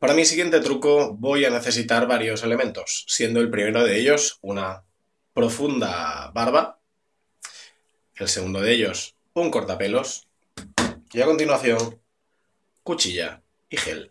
Para mi siguiente truco voy a necesitar varios elementos, siendo el primero de ellos una profunda barba, el segundo de ellos un cortapelos y a continuación cuchilla y gel.